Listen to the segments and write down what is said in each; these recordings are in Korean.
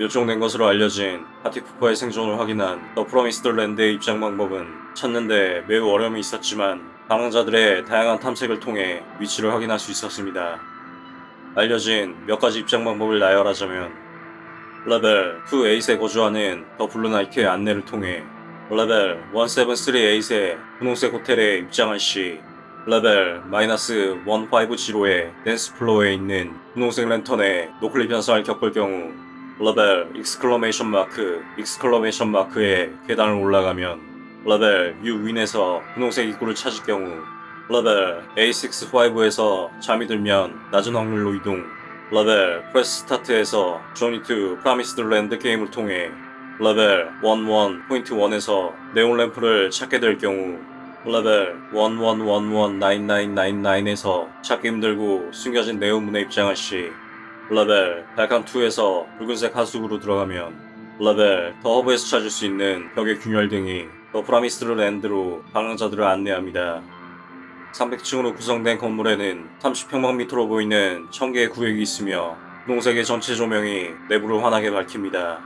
멸종된 것으로 알려진 partypooper의 생존을 확인한 The Promised Land의 입장 방법은 찾는데 매우 어려움이 있었지만 방황자들의 다양한 탐색을 통해 위치를 확인할 수 있었습니다. 알려진 몇 가지 입장 방법을 나열하자면 레벨 2-8에 거주하는 The Blue Night의 안내를 통해 레벨 173-8의 분홍색 호텔에 입장한 시 레벨 마이너스 150의 dance floor에 있는 분홍색 랜턴의 noclip 현상을 겪을 경우 레벨 exclamation mark exclamation mark의 계단을 올라가면 레벨 U 윈에서 분홍색 입구를 찾을 경우 레벨 A65에서 잠이 들면 낮은 확률로 이동 레벨 press start에서 Journey to Promised Land 게임을 통해 레벨 11.1에서 네온 램프를 찾게 될 경우 레벨 11119999에서 찾기 힘들고 숨겨진 네온문에 입장할 시 레벨 발칸2에서 붉은색 하수구로 들어가면 레벨 The Hub에서 찾을 수 있는 벽의 균열 등이 The Promised Land로 방황자들을 안내합니다. 300층으로 구성된 건물에는 30평방미터로 보이는 1000개의 구역이 있으며 분홍색의 전체 조명이 내부를 환하게 밝힙니다.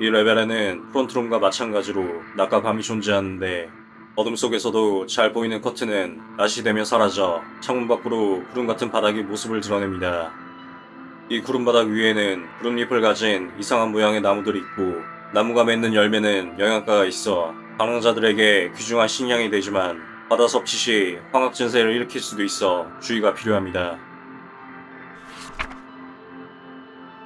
이 레벨에는 frontroom과 마찬가지로 낮과 밤이 존재하는데 어둠 속에서도 잘 보이는 커튼은 낮이 되면 사라져 창문 밖으로 구름 같은 바닥의 모습을 드러냅니다. 이 구름 바닥 위에는 구름잎을 가진 이상한 모양의 나무들이 있고 나무가 맺는 열매는 영양가가 있어 방황자들에게 귀중한 식량이 되지만 바다 섭취 시 황학 증세를 일으킬 수도 있어 주의가 필요합니다.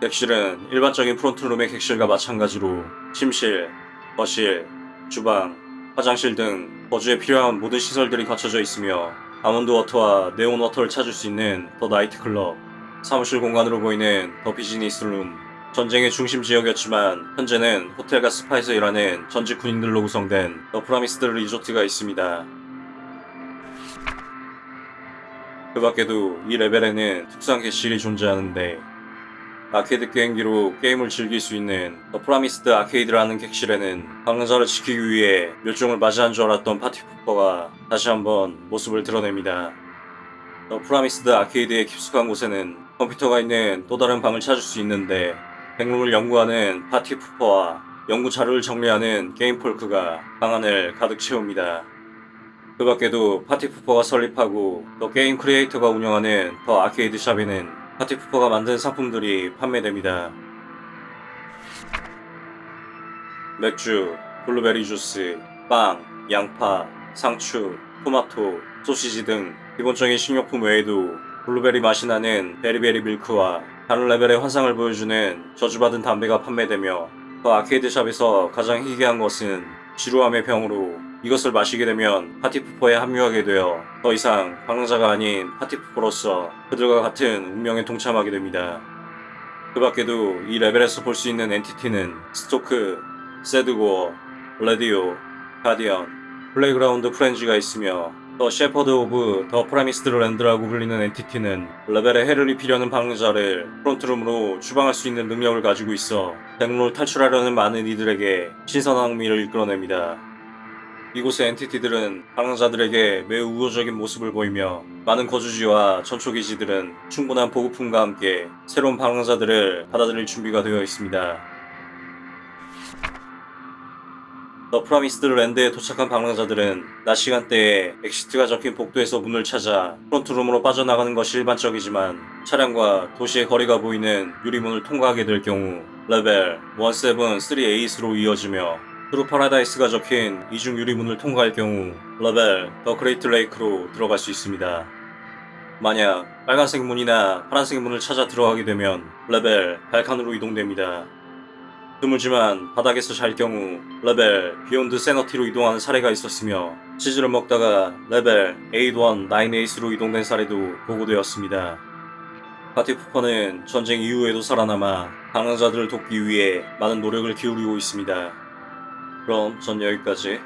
객실은 일반적인 프론트룸의 객실과 마찬가지로 침실, 거실, 주방, 화장실 등 거주에 필요한 모든 시설들이 갖춰져 있으며 almond water와 neon water를 찾을 수 있는 The Night Club, 사무실 공간으로 보이는 The Business Room, 전쟁의 중심 지역이었지만 현재는 호텔과 스파에서 일하는 전직 군인들로 구성된 The Promised Resort가 있습니다. 그 밖에도 이 레벨에는 특수한 객실이 존재하는데 아케이드 게임기로 게임을 즐길 수 있는 The Promised Arcade라는 객실에는 방랑자를 지키기 위해 멸종을 맞이한 줄 알았던 partypooper가 다시 한번 모습을 드러냅니다. The Promised Arcade의 깊숙한 곳에는 컴퓨터가 있는 또 다른 방을 찾을 수 있는데 backroom을 연구하는 partypooper와 연구 자료를 정리하는 game folk가 방 안을 가득 채웁니다. 그 밖에도 partypooper가 설립하고 The Game Creator가 운영하는 The Arcade Shop에는 partypooper가 만든 상품들이 판매됩니다. 맥주, 블루베리 주스, 빵, 양파, 상추, 토마토, 소시지 등 기본적인 식료품 외에도 블루베리 맛이 나는 Berry Berry Milk와 다른 레벨의 환상을 보여주는 저주받은 담배가 판매되며 The Arcade Shop에서 가장 희귀한 것은 지루함의 병으로 이것을 마시게 되면 Partypooper에 합류하게 되어 더 이상 방랑자가 아닌 Partypooper로서 그들과 같은 운명에 동참하게 됩니다. 그 밖에도 이 레벨에서 볼 수 있는 entity는 스토크, 세드고어, 레디오, Guardian, Playground Friends가 있으며 The Shepherd of the Promised Land라고 불리는 entity는 레벨에 해를 입히려는 방랑자를 Frontroom으로 추방할 수 있는 능력을 가지고 있어 Backroom을 탈출하려는 많은 이들에게 신선한 흥미를 이끌어냅니다. 이곳의 entity들은 방랑자들에게 매우 우호적인 모습을 보이며 많은 거주지와 전초기지들은 충분한 보급품과 함께 새로운 방랑자들을 받아들일 준비가 되어 있습니다. The Promised Land에 도착한 방랑자들은 낮 시간대에 Exit가 적힌 복도에서 문을 찾아 Frontroom으로 빠져나가는 것이 일반적이지만 차량과 도시의 거리가 보이는 유리문을 통과하게 될 경우 레벨 173-8로 이어지며 True Paradise가 적힌 이중 유리문을 통과할 경우 레벨 The Great Lake로 들어갈 수 있습니다. 만약 빨간색 문이나 파란색 문을 찾아 들어가게 되면 레벨 발칸으로 이동됩니다. 드물지만 바닥에서 잘 경우 레벨 Beyond Sanity로 이동하는 사례가 있었으며 치즈를 먹다가 레벨 819-8로 이동된 사례도 보고되었습니다. Partypooper는 전쟁 이후에도 살아남아 방랑자들을 돕기 위해 많은 노력을 기울이고 있습니다. 그럼 전 여기까지